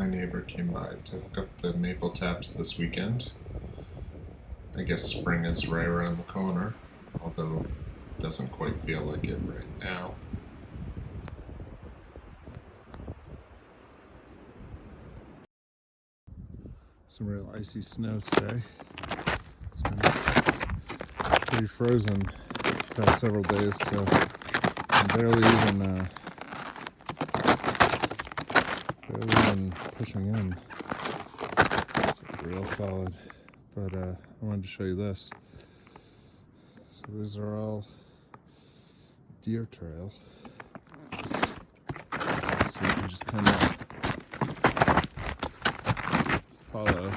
my neighbor came by to hook up the maple taps this weekend. I guess spring is right around the corner, although it doesn't quite feel like it right now. Some real icy snow today. It's been pretty frozen past several days, so I'm barely even uh, barely even pushing in. It's real solid. But uh, I wanted to show you this. So these are all deer trail. So you can just kind of follow.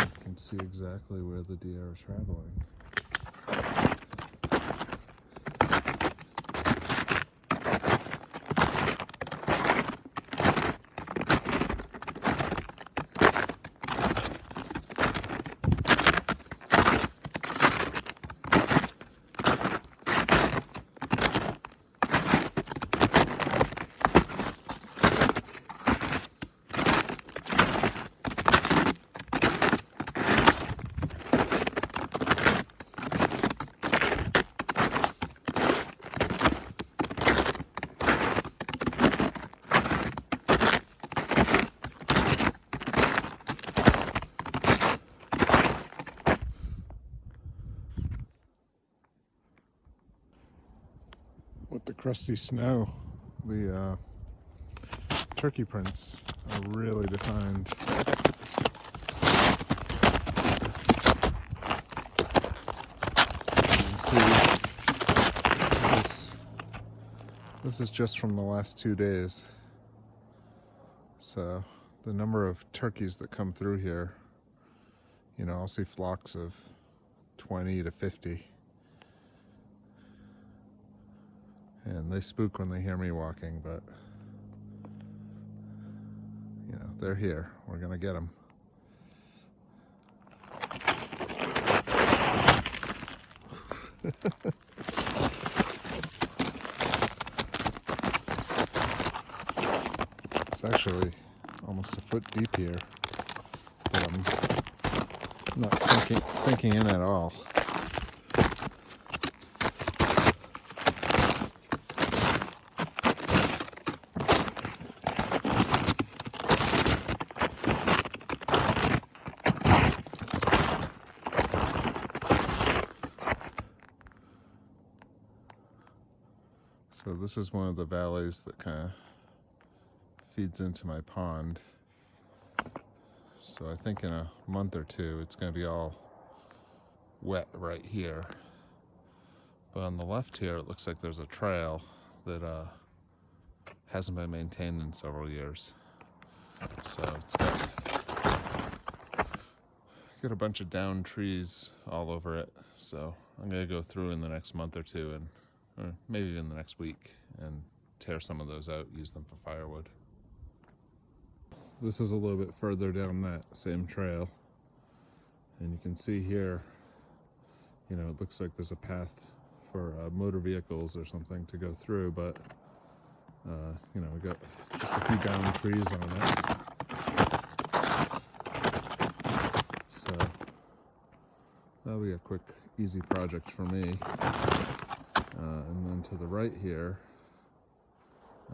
You can see exactly where the deer are traveling. With the crusty snow, the uh, turkey prints are really defined. See this is, this is just from the last two days. So the number of turkeys that come through here, you know, I'll see flocks of 20 to 50 and they spook when they hear me walking, but you know, they're here. We're gonna get them. it's actually almost a foot deep here, but I'm not sinking, sinking in at all. So this is one of the valleys that kind of feeds into my pond. So I think in a month or two it's going to be all wet right here. But on the left here it looks like there's a trail that uh, hasn't been maintained in several years. So it's got, got a bunch of down trees all over it. So I'm going to go through in the next month or two and or maybe even the next week, and tear some of those out, use them for firewood. This is a little bit further down that same trail, and you can see here, you know, it looks like there's a path for uh, motor vehicles or something to go through, but, uh, you know, we got just a few down trees on it. So, that'll be a quick, easy project for me. Uh, and then to the right here,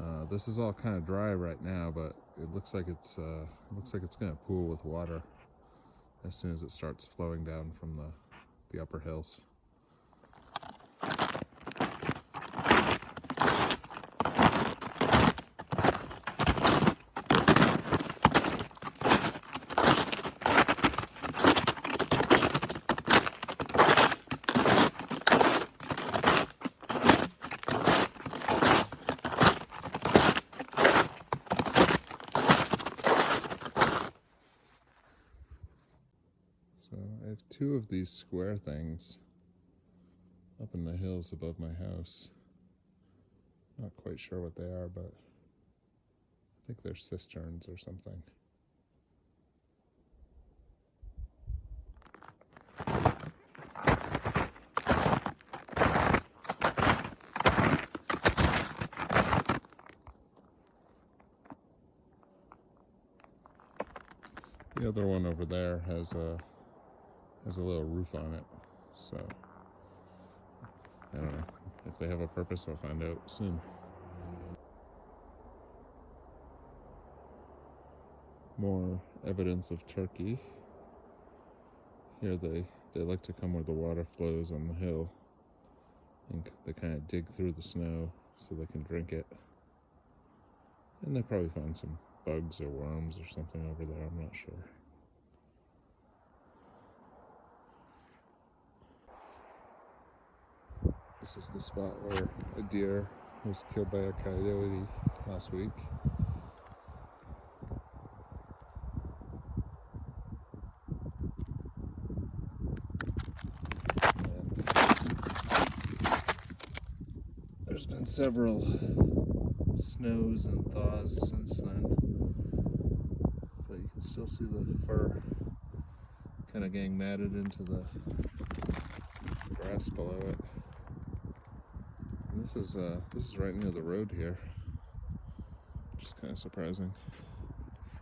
uh, this is all kind of dry right now, but it looks like it's uh, looks like it's going to pool with water as soon as it starts flowing down from the the upper hills. two of these square things up in the hills above my house. Not quite sure what they are, but I think they're cisterns or something. The other one over there has a has a little roof on it, so I don't know if they have a purpose. I'll find out soon. More evidence of Turkey. Here they they like to come where the water flows on the hill, and they kind of dig through the snow so they can drink it. And they probably find some bugs or worms or something over there. I'm not sure. This is the spot where a deer was killed by a coyote last week. There's been several snows and thaws since then, but you can still see the fur kind of getting matted into the grass below it. This is uh, this is right near the road here, Just kind of surprising.